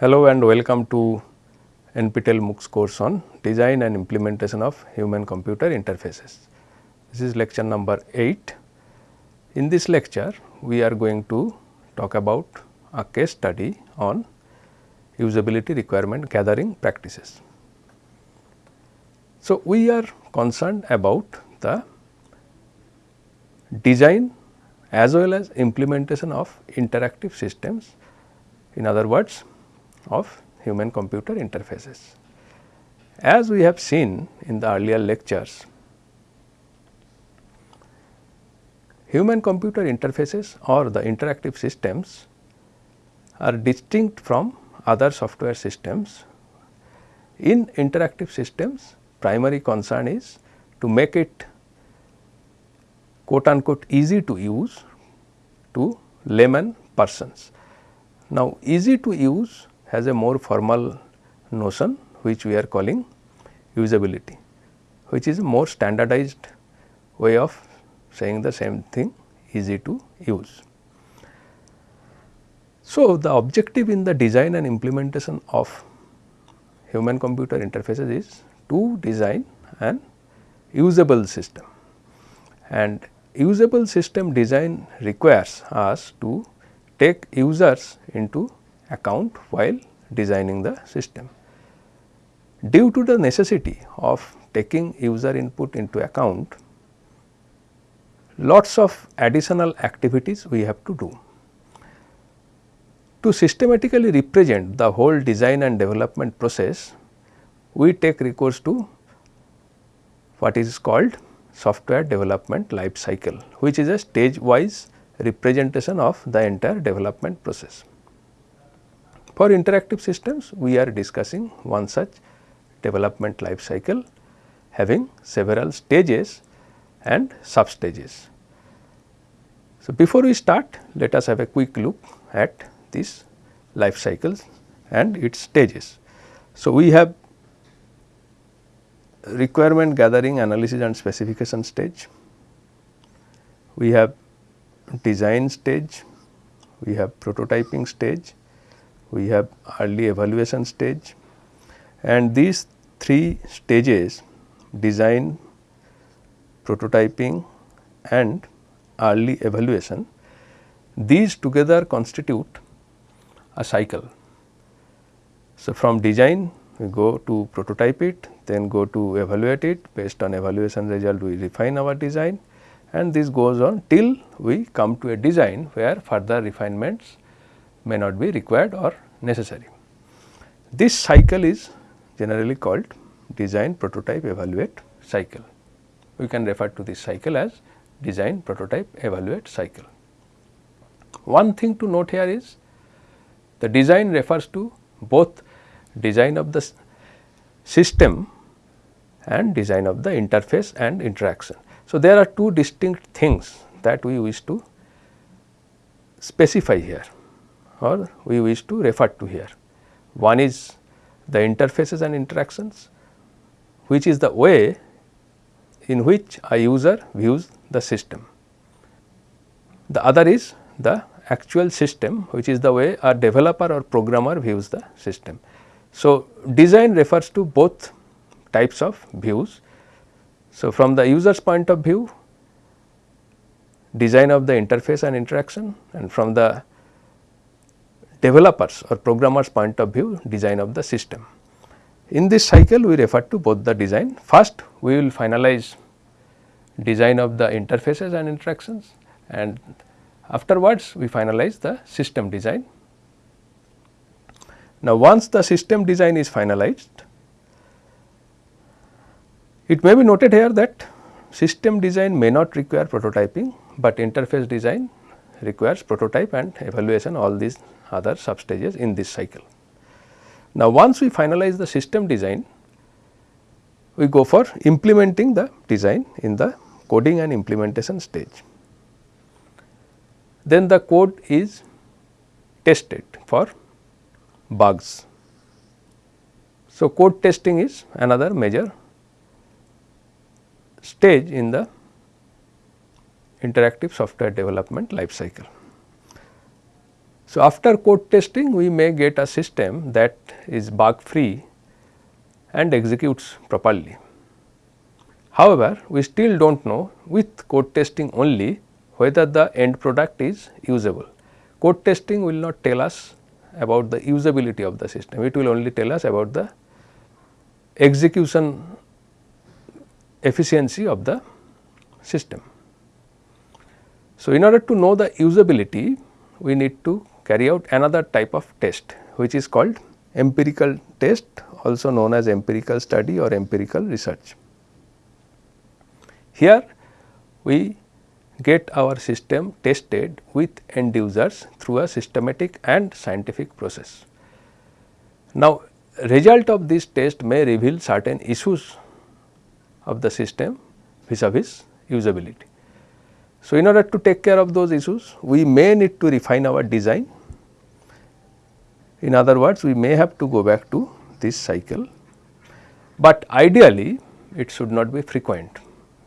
Hello and welcome to NPTEL MOOCs course on design and implementation of human computer interfaces. This is lecture number 8. In this lecture, we are going to talk about a case study on usability requirement gathering practices. So, we are concerned about the design as well as implementation of interactive systems in other words of human computer interfaces. As we have seen in the earlier lectures, human computer interfaces or the interactive systems are distinct from other software systems. In interactive systems, primary concern is to make it quote unquote easy to use to layman persons. Now, easy to use has a more formal notion which we are calling usability, which is a more standardized way of saying the same thing easy to use. So, the objective in the design and implementation of human computer interfaces is to design an usable system and usable system design requires us to take users into account while designing the system. Due to the necessity of taking user input into account, lots of additional activities we have to do. To systematically represent the whole design and development process, we take recourse to what is called software development life cycle, which is a stage wise representation of the entire development process. For interactive systems, we are discussing one such development life cycle having several stages and sub stages. So, before we start, let us have a quick look at these life cycles and its stages. So, we have requirement gathering analysis and specification stage, we have design stage, we have prototyping stage, we have early evaluation stage. And these three stages design, prototyping and early evaluation, these together constitute a cycle. So, from design we go to prototype it, then go to evaluate it. Based on evaluation result we refine our design. And this goes on till we come to a design where further refinements may not be required or necessary. This cycle is generally called design prototype evaluate cycle. We can refer to this cycle as design prototype evaluate cycle. One thing to note here is the design refers to both design of the system and design of the interface and interaction. So, there are two distinct things that we wish to specify here or we wish to refer to here. One is the interfaces and interactions which is the way in which a user views the system. The other is the actual system which is the way a developer or programmer views the system. So, design refers to both types of views. So, from the user's point of view design of the interface and interaction and from the developers or programmers point of view design of the system. In this cycle we refer to both the design. First we will finalize design of the interfaces and interactions and afterwards we finalize the system design. Now, once the system design is finalized, it may be noted here that system design may not require prototyping, but interface design requires prototype and evaluation all these other sub stages in this cycle. Now, once we finalize the system design, we go for implementing the design in the coding and implementation stage. Then the code is tested for bugs. So, code testing is another major stage in the interactive software development life cycle. So, after code testing we may get a system that is bug free and executes properly. However, we still do not know with code testing only whether the end product is usable. Code testing will not tell us about the usability of the system, it will only tell us about the execution efficiency of the system. So, in order to know the usability, we need to carry out another type of test which is called empirical test also known as empirical study or empirical research. Here we get our system tested with end users through a systematic and scientific process. Now, result of this test may reveal certain issues of the system vis-a-vis usability. So, in order to take care of those issues, we may need to refine our design. In other words, we may have to go back to this cycle, but ideally it should not be frequent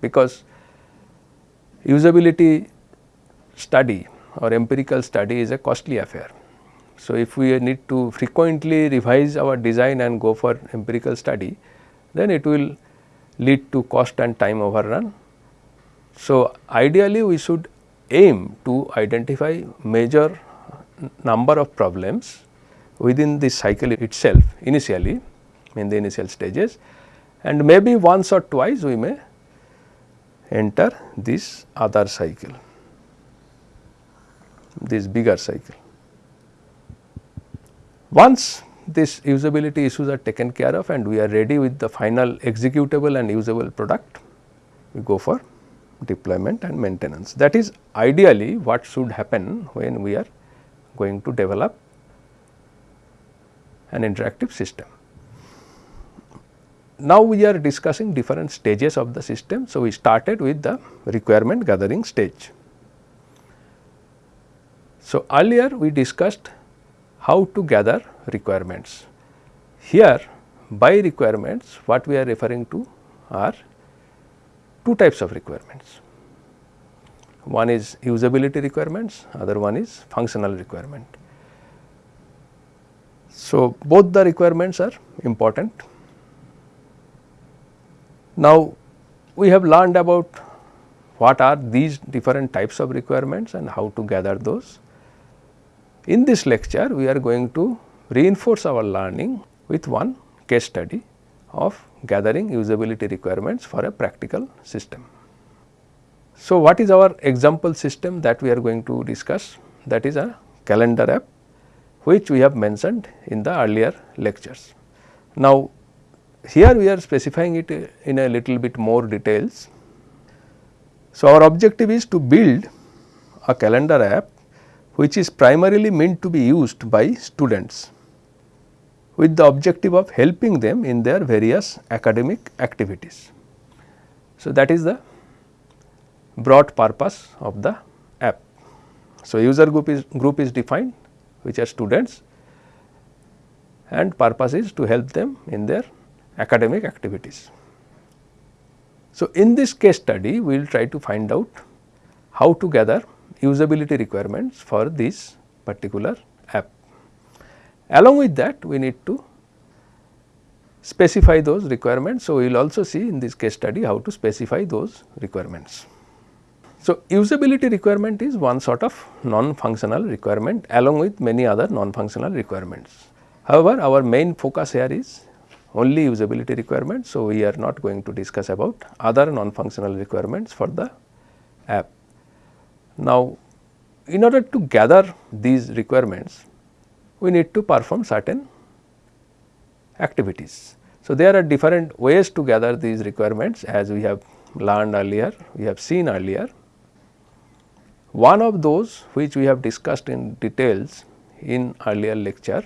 because usability study or empirical study is a costly affair. So, if we need to frequently revise our design and go for empirical study, then it will lead to cost and time overrun. So, ideally we should aim to identify major number of problems within the cycle itself initially in the initial stages and maybe once or twice we may enter this other cycle, this bigger cycle. Once this usability issues are taken care of and we are ready with the final executable and usable product, we go for deployment and maintenance. That is ideally what should happen when we are going to develop an interactive system. Now, we are discussing different stages of the system. So, we started with the requirement gathering stage. So, earlier we discussed how to gather requirements. Here by requirements what we are referring to are two types of requirements. One is usability requirements, other one is functional requirement. So, both the requirements are important. Now, we have learned about what are these different types of requirements and how to gather those. In this lecture, we are going to reinforce our learning with one case study of gathering usability requirements for a practical system. So, what is our example system that we are going to discuss? That is a calendar app which we have mentioned in the earlier lectures. Now, here we are specifying it in a little bit more details. So, our objective is to build a calendar app which is primarily meant to be used by students with the objective of helping them in their various academic activities. So, that is the broad purpose of the app. So, user group is group is defined which are students and purpose is to help them in their academic activities. So, in this case study we will try to find out how to gather usability requirements for this particular. Along with that we need to specify those requirements. So, we will also see in this case study how to specify those requirements. So, usability requirement is one sort of non-functional requirement along with many other non-functional requirements. However, our main focus here is only usability requirements. So, we are not going to discuss about other non-functional requirements for the app. Now, in order to gather these requirements, we need to perform certain activities. So, there are different ways to gather these requirements as we have learned earlier, we have seen earlier. One of those which we have discussed in details in earlier lecture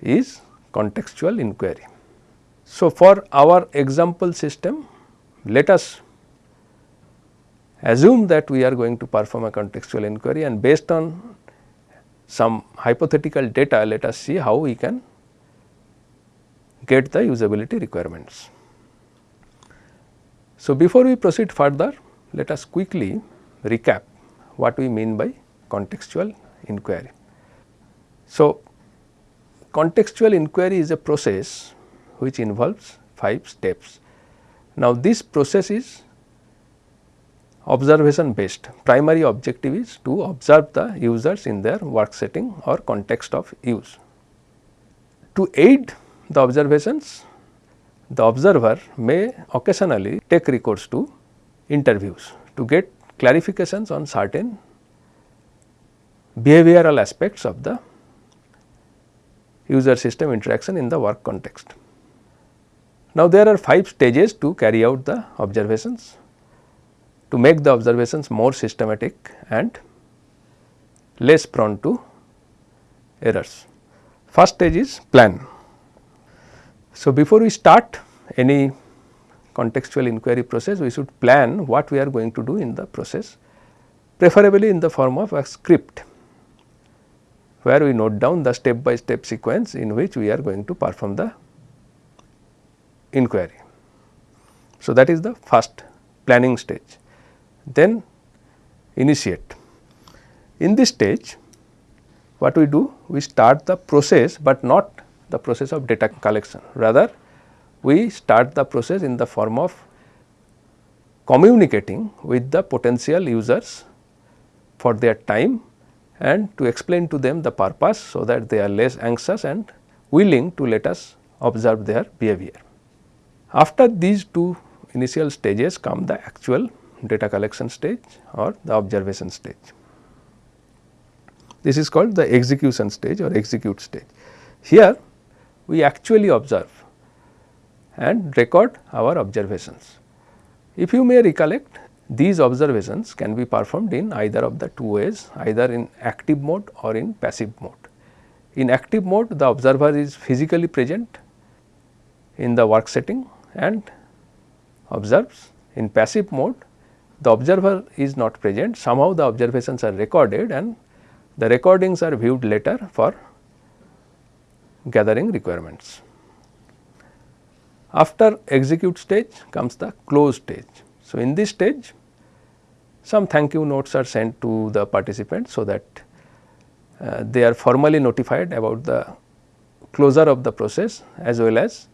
is contextual inquiry. So, for our example system, let us assume that we are going to perform a contextual inquiry and based on some hypothetical data let us see how we can get the usability requirements. So, before we proceed further let us quickly recap what we mean by contextual inquiry. So, contextual inquiry is a process which involves 5 steps. Now, this process is observation based primary objective is to observe the users in their work setting or context of use. To aid the observations the observer may occasionally take recourse to interviews to get clarifications on certain behavioral aspects of the user system interaction in the work context. Now, there are 5 stages to carry out the observations to make the observations more systematic and less prone to errors. First stage is plan. So, before we start any contextual inquiry process, we should plan what we are going to do in the process, preferably in the form of a script, where we note down the step by step sequence in which we are going to perform the inquiry. So, that is the first planning stage then initiate. In this stage what we do? We start the process, but not the process of data collection rather we start the process in the form of communicating with the potential users for their time and to explain to them the purpose so that they are less anxious and willing to let us observe their behavior. After these two initial stages come the actual data collection stage or the observation stage. This is called the execution stage or execute stage. Here we actually observe and record our observations. If you may recollect these observations can be performed in either of the two ways either in active mode or in passive mode. In active mode the observer is physically present in the work setting and observes. In passive mode the observer is not present somehow the observations are recorded and the recordings are viewed later for gathering requirements. After execute stage comes the close stage. So, in this stage some thank you notes are sent to the participants so that uh, they are formally notified about the closure of the process as well as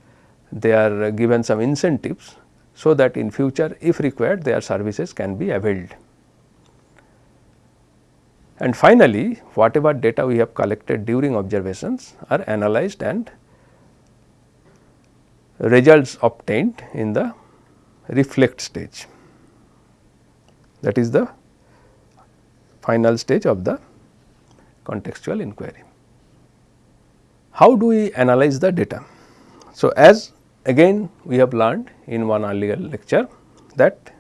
they are given some incentives so that in future if required their services can be availed. And finally, whatever data we have collected during observations are analyzed and results obtained in the reflect stage. That is the final stage of the contextual inquiry. How do we analyze the data? So, as again we have learned in one earlier lecture that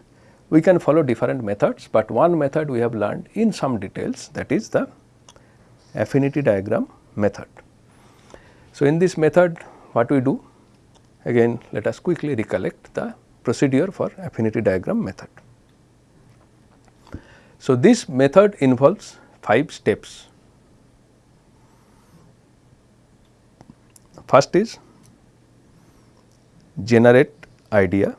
we can follow different methods, but one method we have learned in some details that is the affinity diagram method. So, in this method what we do again let us quickly recollect the procedure for affinity diagram method. So, this method involves 5 steps. First is generate idea.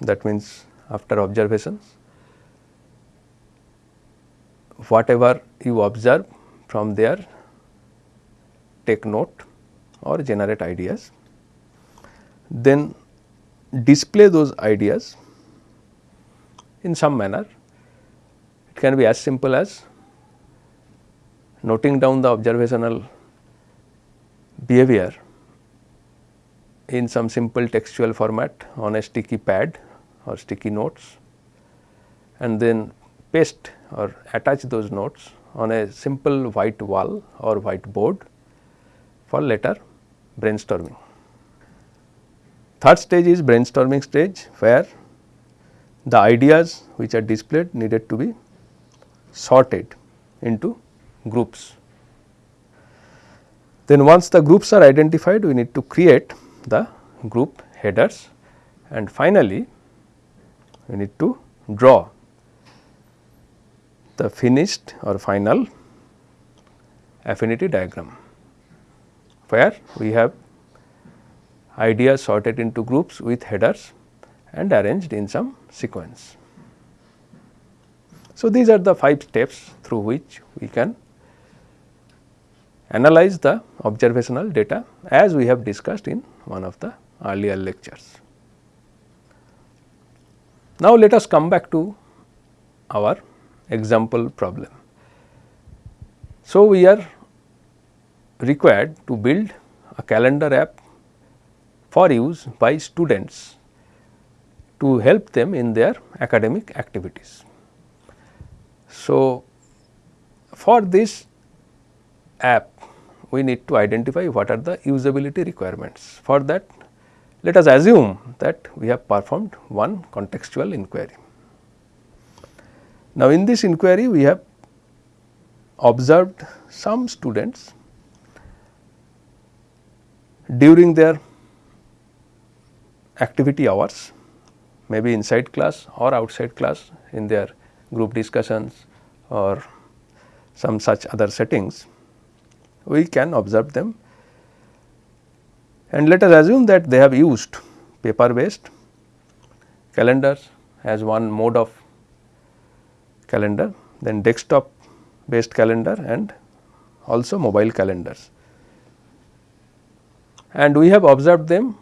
That means after observations whatever you observe from there take note or generate ideas. Then display those ideas in some manner. It can be as simple as noting down the observational behavior in some simple textual format on a sticky pad or sticky notes and then paste or attach those notes on a simple white wall or white board for later brainstorming. Third stage is brainstorming stage where the ideas which are displayed needed to be sorted into groups. Then once the groups are identified we need to create the group headers and finally we need to draw the finished or final affinity diagram where we have ideas sorted into groups with headers and arranged in some sequence. So, these are the 5 steps through which we can analyze the observational data as we have discussed in one of the earlier lectures. Now, let us come back to our example problem. So, we are required to build a calendar app for use by students to help them in their academic activities. So, for this app we need to identify what are the usability requirements. For that let us assume that we have performed one contextual inquiry. Now, in this inquiry we have observed some students during their activity hours maybe inside class or outside class in their group discussions or some such other settings, we can observe them and let us assume that they have used paper based calendars as one mode of calendar, then desktop based calendar and also mobile calendars. And we have observed them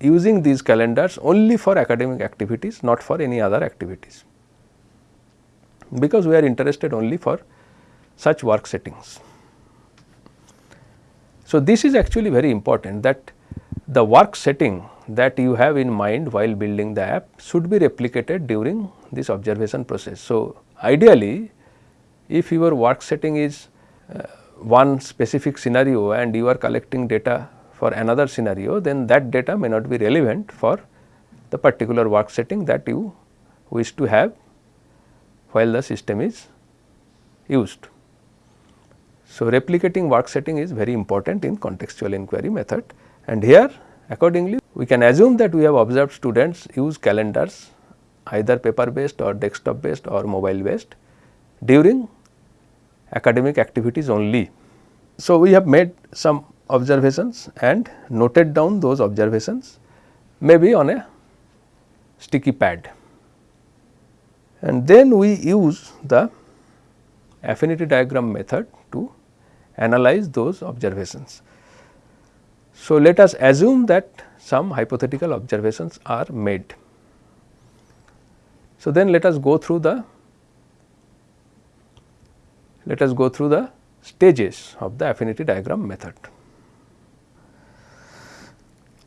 using these calendars only for academic activities not for any other activities because we are interested only for such work settings. So, this is actually very important that the work setting that you have in mind while building the app should be replicated during this observation process. So, ideally if your work setting is uh, one specific scenario and you are collecting data for another scenario then that data may not be relevant for the particular work setting that you wish to have while the system is used. So, replicating work setting is very important in contextual inquiry method and here accordingly we can assume that we have observed students use calendars either paper based or desktop based or mobile based during academic activities only. So, we have made some observations and noted down those observations maybe on a sticky pad and then we use the affinity diagram method to analyze those observations. So, let us assume that some hypothetical observations are made. So, then let us go through the let us go through the stages of the affinity diagram method.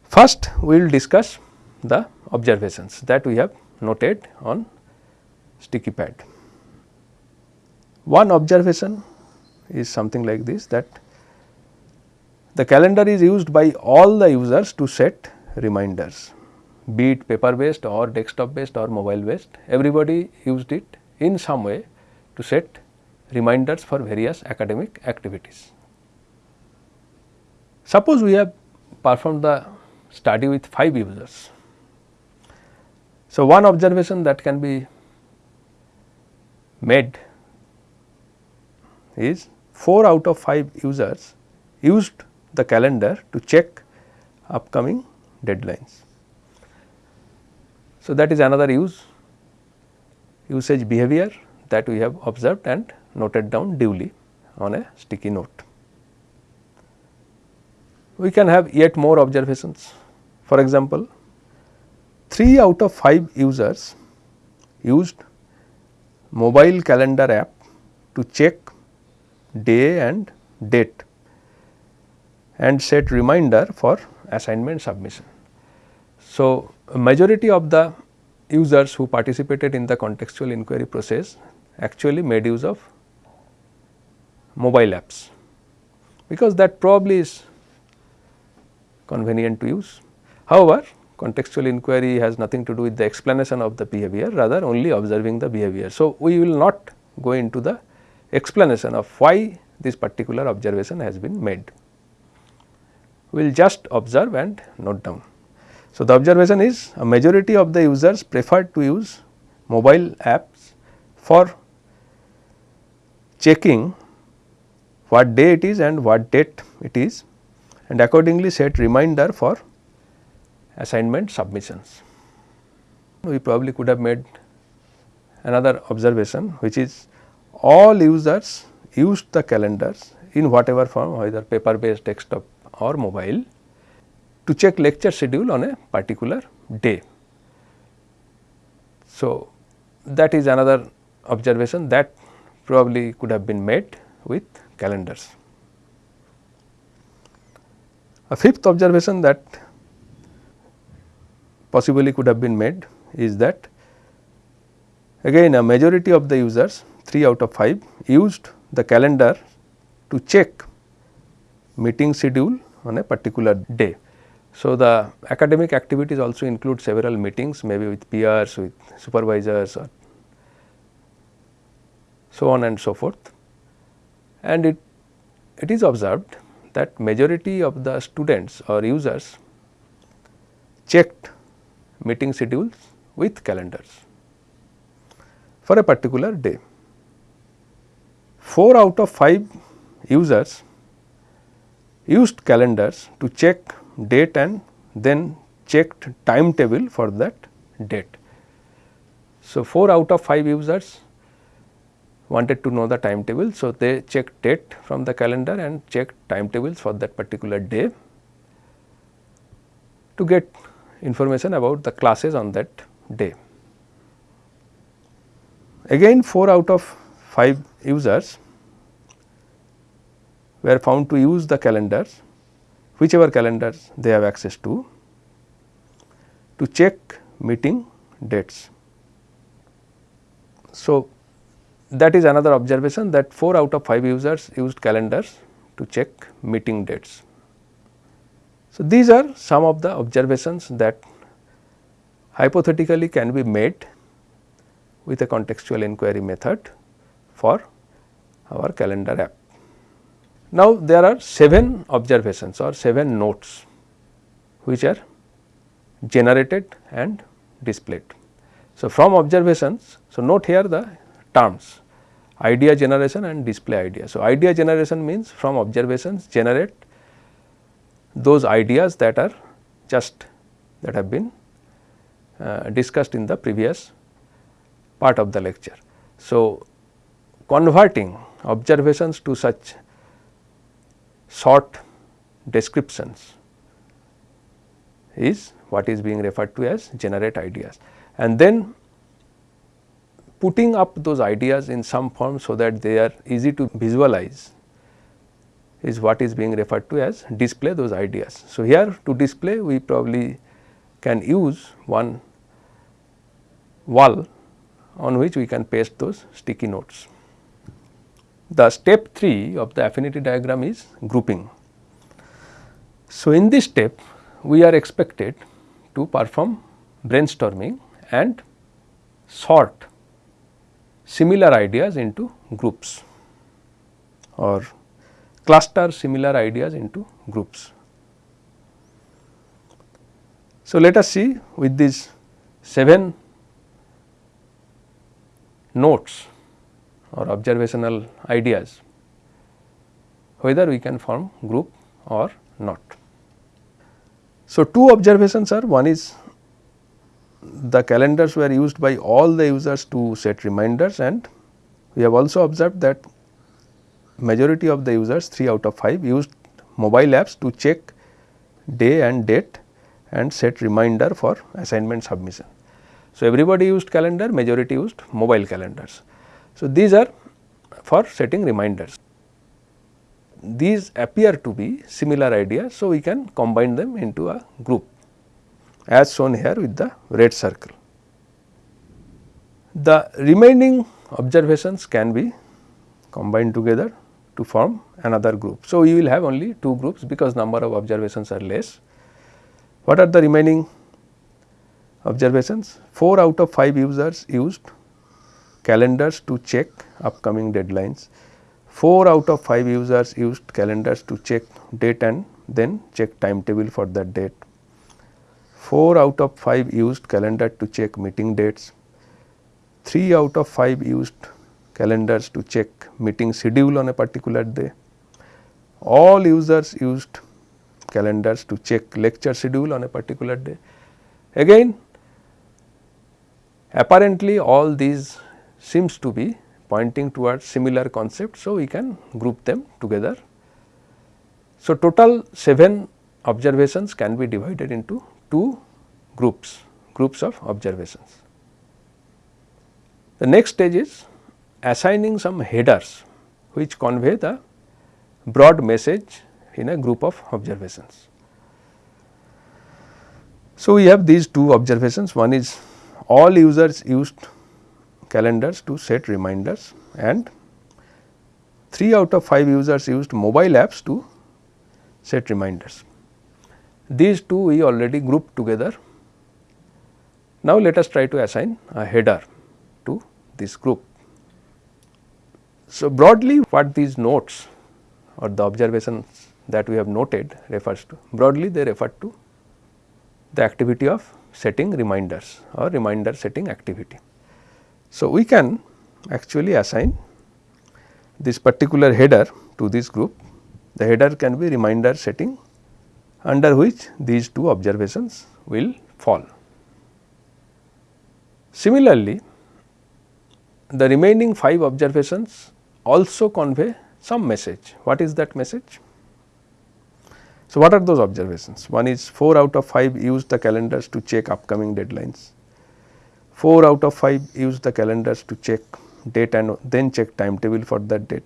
First, we will discuss the observations that we have noted on sticky pad. One observation is something like this that the calendar is used by all the users to set reminders be it paper based or desktop based or mobile based everybody used it in some way to set reminders for various academic activities. Suppose we have performed the study with 5 users. So, one observation that can be made is 4 out of 5 users used the calendar to check upcoming deadlines. So, that is another use usage behavior that we have observed and noted down duly on a sticky note. We can have yet more observations. For example, 3 out of 5 users used mobile calendar app to check day and date and set reminder for assignment submission. So, majority of the users who participated in the contextual inquiry process actually made use of mobile apps because that probably is convenient to use. However, contextual inquiry has nothing to do with the explanation of the behavior rather only observing the behavior. So, we will not go into the explanation of why this particular observation has been made. We will just observe and note down. So, the observation is a majority of the users prefer to use mobile apps for checking what day it is and what date it is and accordingly set reminder for assignment submissions. We probably could have made another observation which is all users used the calendars in whatever form whether paper based desktop or mobile to check lecture schedule on a particular day. So, that is another observation that probably could have been made with calendars. A fifth observation that possibly could have been made is that again a majority of the users 3 out of 5 used the calendar to check meeting schedule on a particular day. So, the academic activities also include several meetings maybe with peers, with supervisors or so on and so forth. And it, it is observed that majority of the students or users checked meeting schedules with calendars for a particular day. 4 out of 5 users used calendars to check date and then checked timetable for that date. So, 4 out of 5 users wanted to know the timetable. So, they checked date from the calendar and checked timetables for that particular day to get information about the classes on that day. Again 4 out of 5 users were found to use the calendars whichever calendars they have access to, to check meeting dates. So, that is another observation that 4 out of 5 users used calendars to check meeting dates. So, these are some of the observations that hypothetically can be made with a contextual inquiry method for our calendar app. Now, there are 7 observations or 7 notes which are generated and displayed. So, from observations, so note here the terms idea generation and display idea. So, idea generation means from observations generate those ideas that are just that have been uh, discussed in the previous part of the lecture. So, converting observations to such short descriptions is what is being referred to as generate ideas and then putting up those ideas in some form so that they are easy to visualize is what is being referred to as display those ideas. So, here to display we probably can use one wall on which we can paste those sticky notes. The step 3 of the affinity diagram is grouping. So, in this step we are expected to perform brainstorming and sort similar ideas into groups or cluster similar ideas into groups. So, let us see with these 7 notes or observational ideas whether we can form group or not. So, two observations are one is the calendars were used by all the users to set reminders and we have also observed that majority of the users 3 out of 5 used mobile apps to check day and date and set reminder for assignment submission. So, everybody used calendar majority used mobile calendars. So, these are for setting reminders. These appear to be similar ideas. So, we can combine them into a group as shown here with the red circle. The remaining observations can be combined together to form another group. So, we will have only two groups because number of observations are less. What are the remaining observations? 4 out of 5 users used calendars to check upcoming deadlines. 4 out of 5 users used calendars to check date and then check timetable for that date. 4 out of 5 used calendar to check meeting dates. 3 out of 5 used calendars to check meeting schedule on a particular day. All users used calendars to check lecture schedule on a particular day. Again apparently all these seems to be pointing towards similar concept. So, we can group them together. So, total 7 observations can be divided into 2 groups, groups of observations. The next stage is assigning some headers which convey the broad message in a group of observations. So, we have these two observations one is all users used calendars to set reminders and 3 out of 5 users used mobile apps to set reminders. These two we already grouped together. Now, let us try to assign a header to this group. So, broadly what these notes or the observations that we have noted refers to broadly they refer to the activity of setting reminders or reminder setting activity. So, we can actually assign this particular header to this group. The header can be reminder setting under which these two observations will fall. Similarly, the remaining 5 observations also convey some message. What is that message? So, what are those observations? One is 4 out of 5 use the calendars to check upcoming deadlines. 4 out of 5 use the calendars to check date and then check timetable for that date.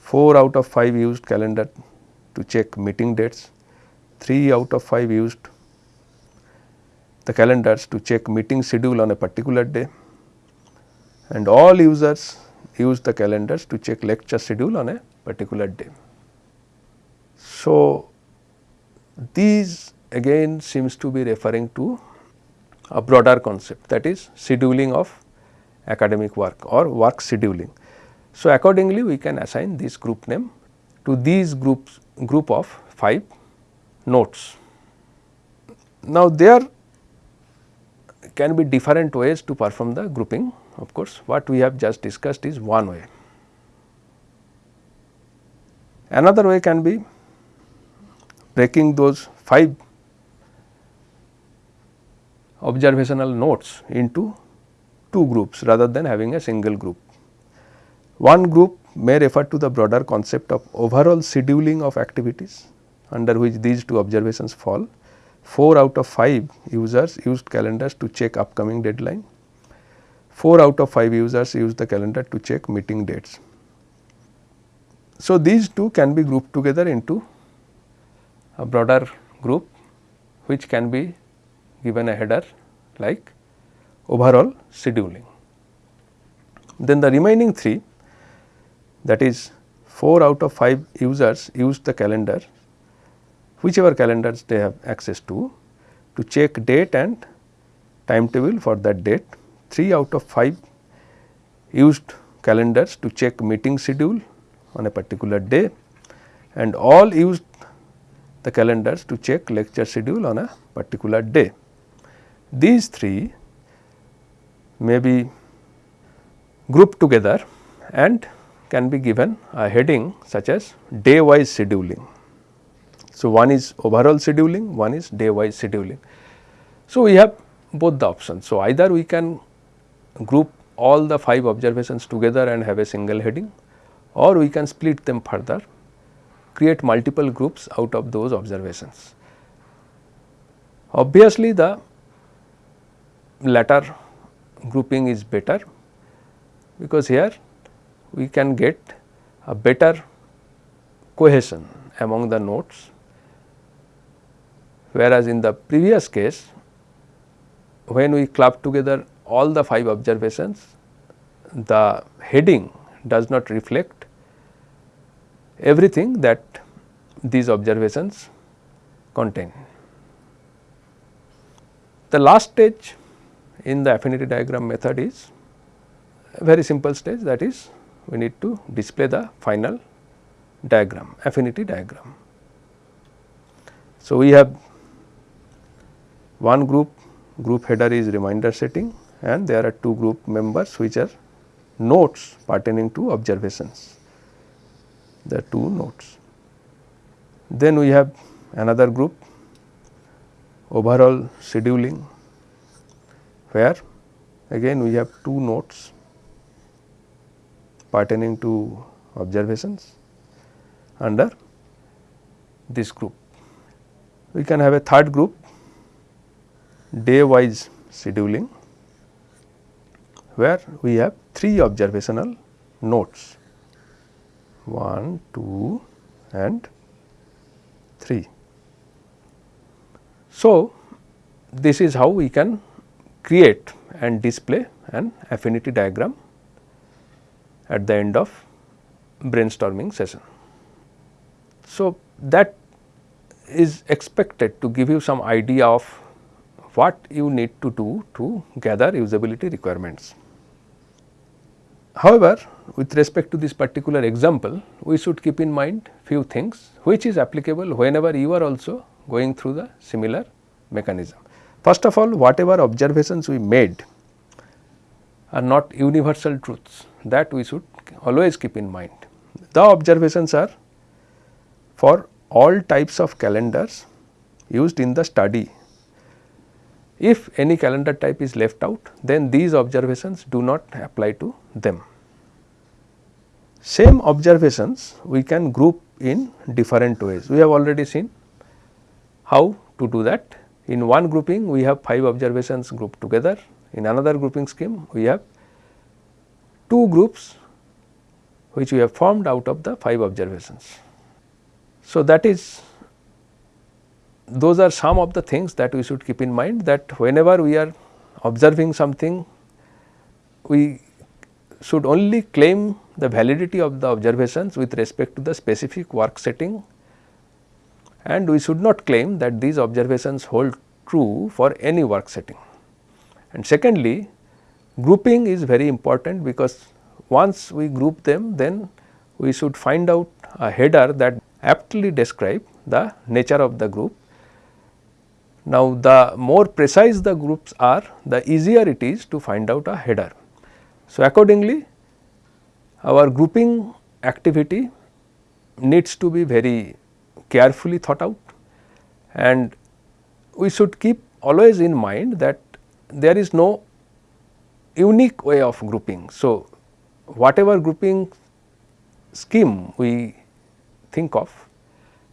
4 out of 5 used calendar to check meeting dates. 3 out of 5 used the calendars to check meeting schedule on a particular day and all users use the calendars to check lecture schedule on a particular day. So, these again seems to be referring to a broader concept that is scheduling of academic work or work scheduling. So, accordingly we can assign this group name to these groups group of 5 notes. Now, there can be different ways to perform the grouping of course, what we have just discussed is one way. Another way can be breaking those 5 observational notes into two groups rather than having a single group. One group may refer to the broader concept of overall scheduling of activities under which these two observations fall. 4 out of 5 users used calendars to check upcoming deadline. 4 out of 5 users used the calendar to check meeting dates. So, these two can be grouped together into a broader group which can be given a header like overall scheduling. Then the remaining 3 that is 4 out of 5 users use the calendar whichever calendars they have access to to check date and timetable for that date 3 out of 5 used calendars to check meeting schedule on a particular day and all used the calendars to check lecture schedule on a particular day. These three may be grouped together and can be given a heading such as day wise scheduling. So, one is overall scheduling, one is day wise scheduling. So, we have both the options. So, either we can group all the 5 observations together and have a single heading or we can split them further, create multiple groups out of those observations. Obviously, the latter grouping is better because here we can get a better cohesion among the nodes whereas in the previous case when we club together all the 5 observations, the heading does not reflect everything that these observations contain. The last stage in the affinity diagram method is very simple stage that is we need to display the final diagram affinity diagram. So, we have one group group header is reminder setting and there are two group members which are notes pertaining to observations, the two notes. Then we have another group overall scheduling where again we have two notes pertaining to observations under this group. We can have a third group day wise scheduling where we have 3 observational nodes 1, 2 and 3. So, this is how we can create and display an affinity diagram at the end of brainstorming session. So, that is expected to give you some idea of what you need to do to gather usability requirements. However, with respect to this particular example, we should keep in mind few things which is applicable whenever you are also going through the similar mechanism. First of all, whatever observations we made are not universal truths that we should always keep in mind. The observations are for all types of calendars used in the study. If any calendar type is left out, then these observations do not apply to them. Same observations we can group in different ways. We have already seen how to do that. In one grouping we have 5 observations grouped together, in another grouping scheme we have 2 groups which we have formed out of the 5 observations. So, that is those are some of the things that we should keep in mind that whenever we are observing something we should only claim the validity of the observations with respect to the specific work setting and we should not claim that these observations hold true for any work setting. And secondly, grouping is very important because once we group them then we should find out a header that aptly describe the nature of the group. Now, the more precise the groups are, the easier it is to find out a header. So, accordingly our grouping activity needs to be very carefully thought out and we should keep always in mind that there is no unique way of grouping. So, whatever grouping scheme we think of,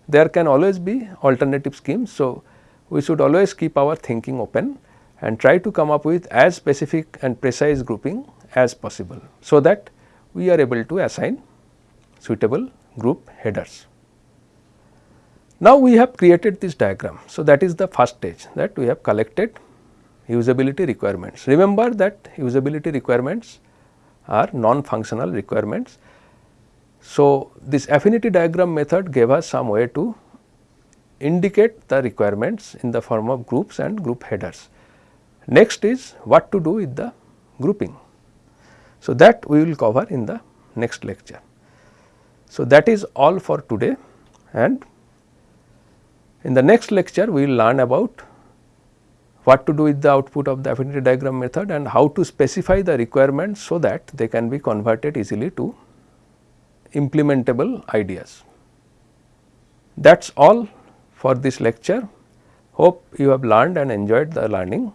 there can always be alternative schemes. So, we should always keep our thinking open and try to come up with as specific and precise grouping as possible. So, that we are able to assign suitable group headers. Now, we have created this diagram. So, that is the first stage that we have collected usability requirements. Remember that usability requirements are non-functional requirements. So, this affinity diagram method gave us some way to indicate the requirements in the form of groups and group headers. Next is what to do with the grouping. So, that we will cover in the next lecture. So, that is all for today and in the next lecture we will learn about what to do with the output of the affinity diagram method and how to specify the requirements so that they can be converted easily to implementable ideas. That is all for this lecture. Hope you have learned and enjoyed the learning.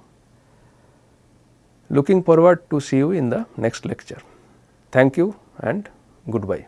Looking forward to see you in the next lecture. Thank you and goodbye.